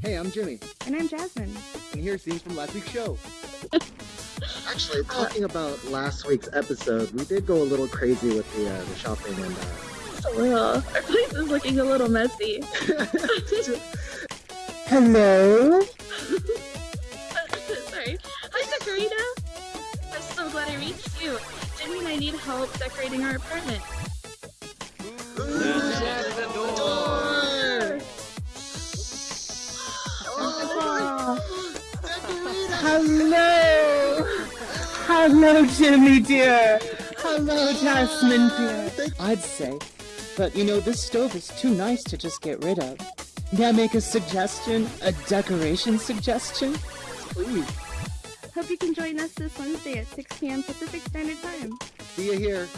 Hey, I'm Jimmy, And I'm Jasmine. and here's scenes from last week's show. Actually, talking about last week's episode, we did go a little crazy with the, uh, the shopping and uh, Just a little. Our place is looking a little messy. Hello? Sorry. Hi, Sakurita. I'm so glad I reached you. Jimmy and I need help decorating our apartment. Hello! Hello, Jimmy dear! Hello, Jasmine dear! I'd say, but you know, this stove is too nice to just get rid of. May I make a suggestion? A decoration suggestion? Please. Hope you can join us this Wednesday at 6 p.m. Pacific Standard Time. See you here.